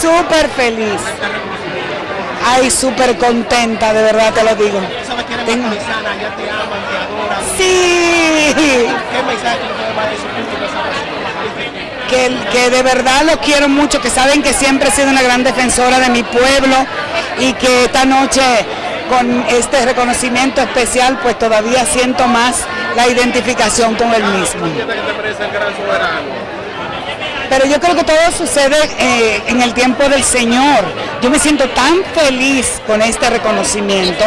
súper feliz. Ay, súper contenta, de verdad te lo digo. ¿Sabes que eres Tengo- macorizana? Ya te aman, te adoran. Sí, ¿Qué mensaje tú puedes dar a esos públicos esa que, que de verdad lo quiero mucho, que saben que siempre he sido una gran defensora de mi pueblo y que esta noche con este reconocimiento especial pues todavía siento más la identificación con el mismo. que te parece el gran soberano? Pero yo creo que todo sucede eh, en el tiempo del Señor. Yo me siento tan feliz con este reconocimiento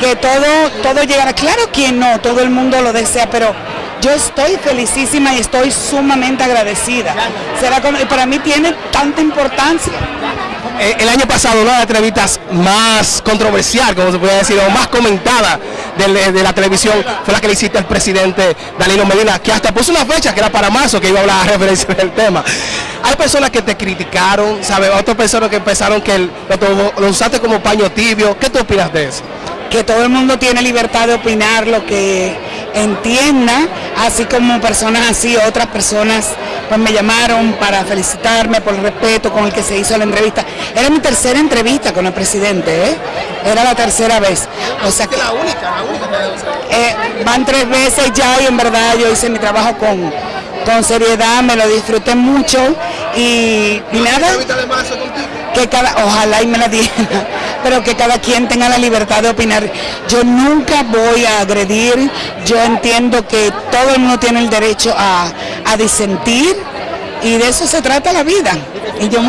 que todo, todo llegará. Claro que no, todo el mundo lo desea, pero yo estoy felicísima y estoy sumamente agradecida. Será con- para mí tiene tanta importancia. Eh, el año pasado una de las entrevistas más controversial, como se puede decir, o más comentada de, de la televisión fue la que le hiciste al presidente Danilo Medina, que hasta puso una fecha que era para marzo, que iba a hablar a referencia del tema. Hay personas que te criticaron, ¿sabes? Otras personas que pensaron que el- lo, to- lo usaste como paño tibio. ¿Qué tú opinas de eso? que todo el mundo tiene libertad de opinar lo que entienda, así como personas así, otras personas pues me llamaron para felicitarme por el respeto con el que se hizo la entrevista. Era mi tercera entrevista con el presidente, ¿eh? Era la tercera vez. O sea que La única, la eh, van tres veces ya y en verdad yo hice mi trabajo con, con seriedad, me lo disfruté mucho y, y nada que cada, ojalá y me la diera, pero que cada quien tenga la libertad de opinar. Yo nunca voy a agredir, yo entiendo que todo el mundo tiene el derecho a, a disentir y de eso se trata la vida. Y yo